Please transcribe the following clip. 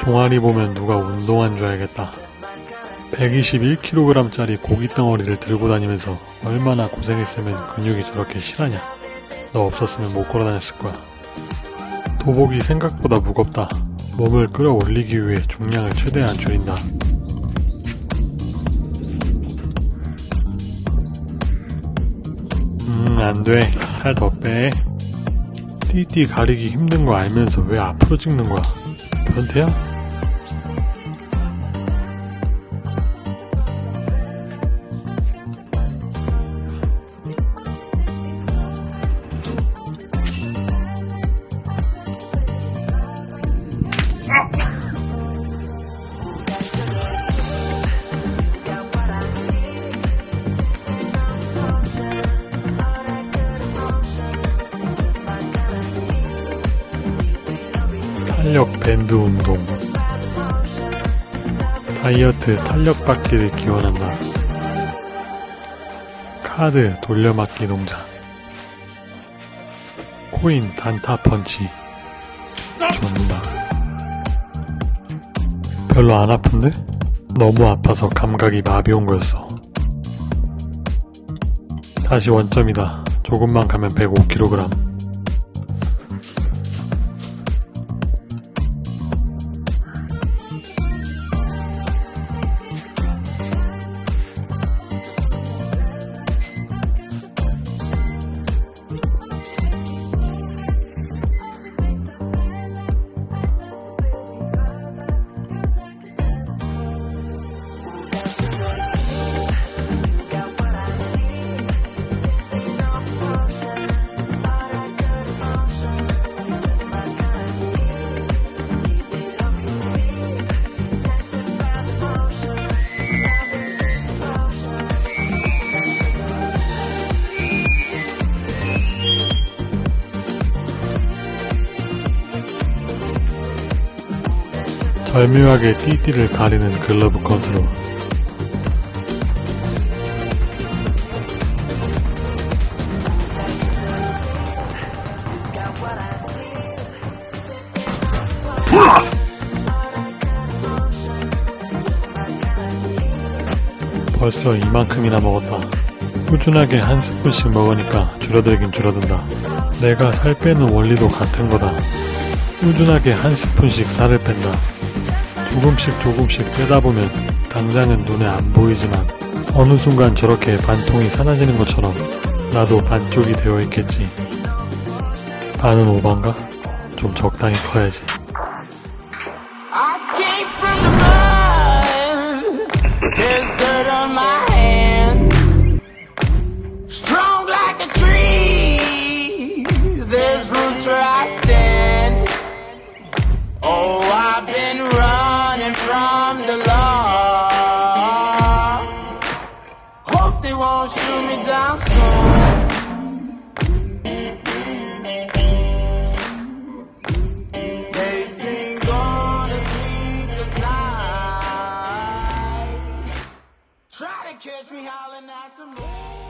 종아리 보면 누가 운동한 줄 알겠다. 121kg짜리 고기 덩어리를 들고 다니면서 얼마나 고생했으면 근육이 저렇게 실하냐. 너 없었으면 못 걸어 다녔을 거야. 도복이 생각보다 무겁다. 몸을 끌어올리기 위해 중량을 최대한 줄인다. 안 돼. 살 더 빼. 띠띠 가리기 힘든 거 알면서 왜 앞으로 찍는 거야? 변태야? 탄력 밴드 운동 다이어트 탄력 받기를 기원한다. 카드 돌려막기 동작 코인 단타 펀치 좋다. 별로 안 아픈데? 너무 아파서 감각이 마비 온 거였어. 다시 원점이다. 조금만 가면 105kg. 절묘하게 띠띠를 가리는 글러브 컨트롤 벌써 이만큼이나 먹었다. 꾸준하게 한 스푼씩 먹으니까 줄어들긴 줄어든다. 내가 살 빼는 원리도 같은 거다. 꾸준하게 한 스푼씩 살을 뺀다. 조금씩 조금씩 빼다 보면 당장은 눈에 안 보이지만 어느 순간 저렇게 반통이 사라지는 것처럼 나도 반쪽이 되어 있겠지. 반은 오반가? 좀 적당히 커야지. catch me howling at the moon.